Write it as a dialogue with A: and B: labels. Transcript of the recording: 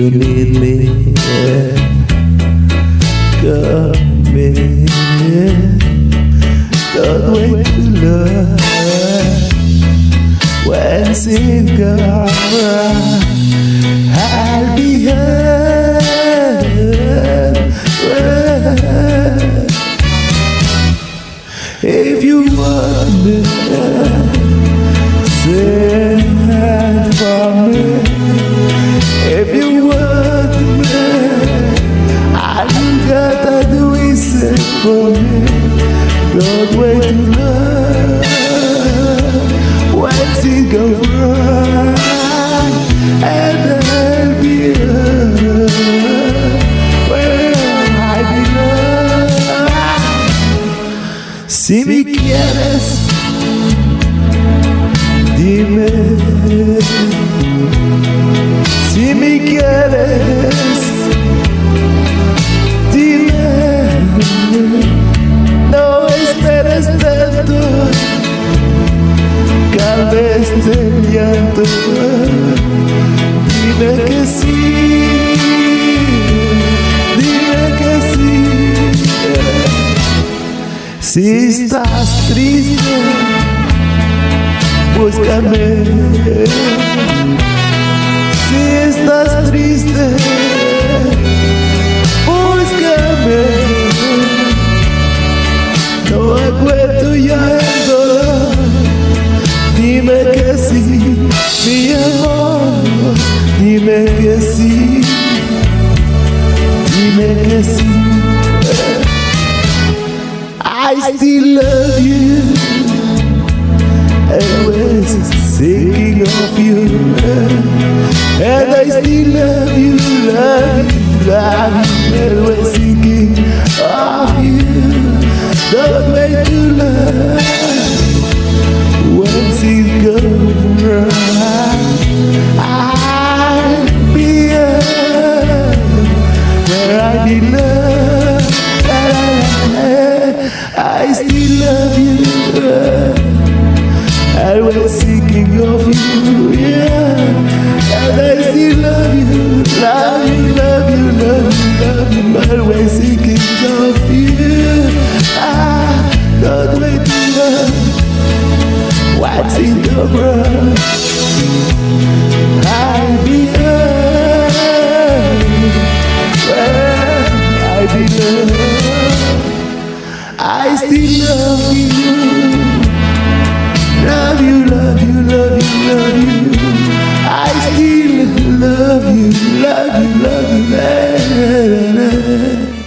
A: you need me. Come in. Don't wait to love. When sin comes, I'll be here. For me. Wait to love. Once it go wrong, and I'll be here where I belong. Si me quieres, dime. De llanto. Dime que sí, dime que sí. Si estás triste, búscame. Dime. I still love you. Always thinking of you. And I still love you, love you, love you. Always thinking of you. I belong. I still love you. I'm always thinking of you, yeah. And I still love you, love you, love you, love you, love you. Always thinking of you. Ah, don't wait to love. What's in the world? I still love you. Love you, love you, love you, love you. I still love you, love you, love you. Love you.